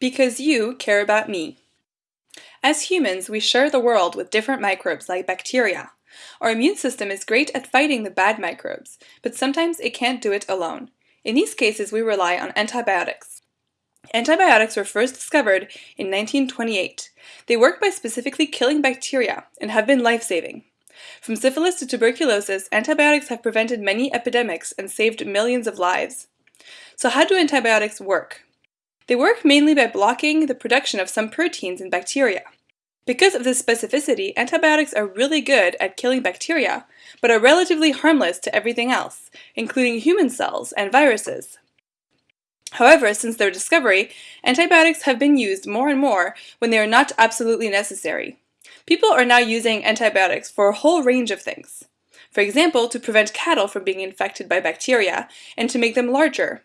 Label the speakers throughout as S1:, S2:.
S1: Because you care about me. As humans, we share the world with different microbes like bacteria. Our immune system is great at fighting the bad microbes, but sometimes it can't do it alone. In these cases, we rely on antibiotics. Antibiotics were first discovered in 1928. They work by specifically killing bacteria and have been life-saving. From syphilis to tuberculosis, antibiotics have prevented many epidemics and saved millions of lives. So how do antibiotics work? They work mainly by blocking the production of some proteins in bacteria. Because of this specificity, antibiotics are really good at killing bacteria, but are relatively harmless to everything else, including human cells and viruses. However, since their discovery, antibiotics have been used more and more when they are not absolutely necessary. People are now using antibiotics for a whole range of things. For example, to prevent cattle from being infected by bacteria and to make them larger,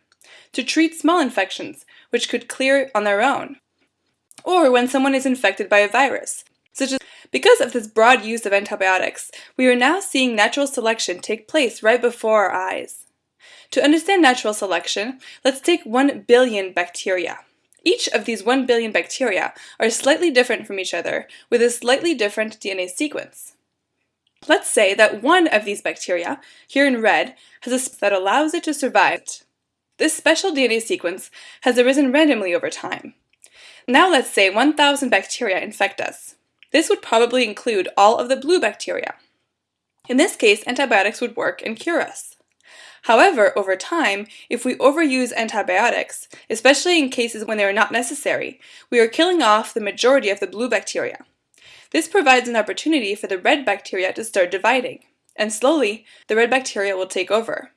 S1: to treat small infections, which could clear on their own, or when someone is infected by a virus, such as because of this broad use of antibiotics, we are now seeing natural selection take place right before our eyes. To understand natural selection, let's take 1 billion bacteria. Each of these 1 billion bacteria are slightly different from each other with a slightly different DNA sequence. Let's say that one of these bacteria, here in red, has a that allows it to survive. This special DNA sequence has arisen randomly over time. Now let's say 1,000 bacteria infect us. This would probably include all of the blue bacteria. In this case, antibiotics would work and cure us. However, over time, if we overuse antibiotics, especially in cases when they are not necessary, we are killing off the majority of the blue bacteria. This provides an opportunity for the red bacteria to start dividing, and slowly, the red bacteria will take over.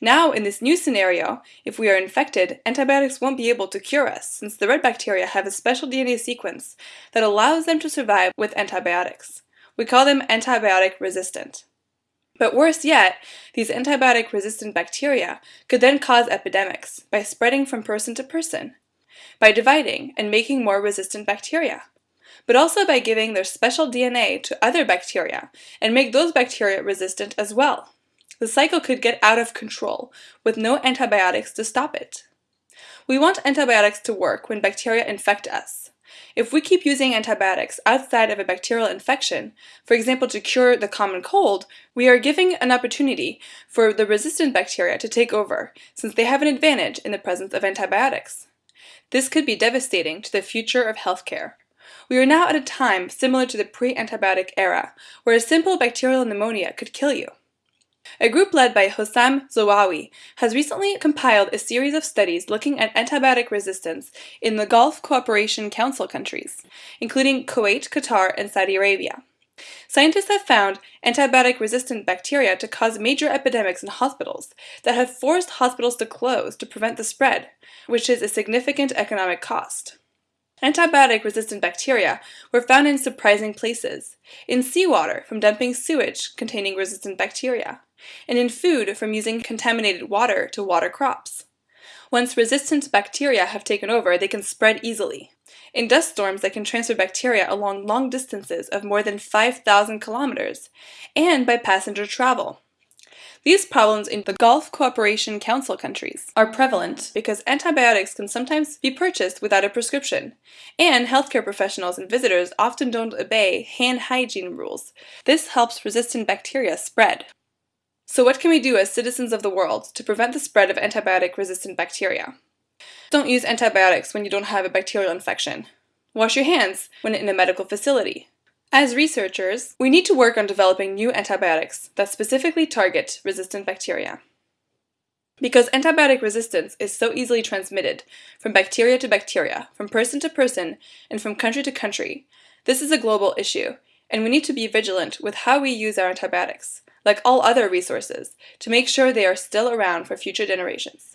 S1: Now, in this new scenario, if we are infected, antibiotics won't be able to cure us, since the red bacteria have a special DNA sequence that allows them to survive with antibiotics. We call them antibiotic resistant. But worse yet, these antibiotic resistant bacteria could then cause epidemics by spreading from person to person, by dividing and making more resistant bacteria, but also by giving their special DNA to other bacteria and make those bacteria resistant as well. The cycle could get out of control, with no antibiotics to stop it. We want antibiotics to work when bacteria infect us. If we keep using antibiotics outside of a bacterial infection, for example to cure the common cold, we are giving an opportunity for the resistant bacteria to take over, since they have an advantage in the presence of antibiotics. This could be devastating to the future of healthcare. We are now at a time similar to the pre-antibiotic era, where a simple bacterial pneumonia could kill you. A group led by Hosam Zowawi has recently compiled a series of studies looking at antibiotic resistance in the Gulf Cooperation Council countries, including Kuwait, Qatar, and Saudi Arabia. Scientists have found antibiotic-resistant bacteria to cause major epidemics in hospitals that have forced hospitals to close to prevent the spread, which is a significant economic cost. Antibiotic-resistant bacteria were found in surprising places, in seawater from dumping sewage containing resistant bacteria, and in food from using contaminated water to water crops. Once resistant bacteria have taken over, they can spread easily. In dust storms, they can transfer bacteria along long distances of more than 5,000 kilometers, and by passenger travel. These problems in the Gulf Cooperation Council countries are prevalent because antibiotics can sometimes be purchased without a prescription, and healthcare professionals and visitors often don't obey hand hygiene rules. This helps resistant bacteria spread. So what can we do as citizens of the world to prevent the spread of antibiotic-resistant bacteria? Don't use antibiotics when you don't have a bacterial infection. Wash your hands when in a medical facility. As researchers, we need to work on developing new antibiotics that specifically target resistant bacteria. Because antibiotic resistance is so easily transmitted from bacteria to bacteria, from person to person, and from country to country, this is a global issue, and we need to be vigilant with how we use our antibiotics like all other resources, to make sure they are still around for future generations.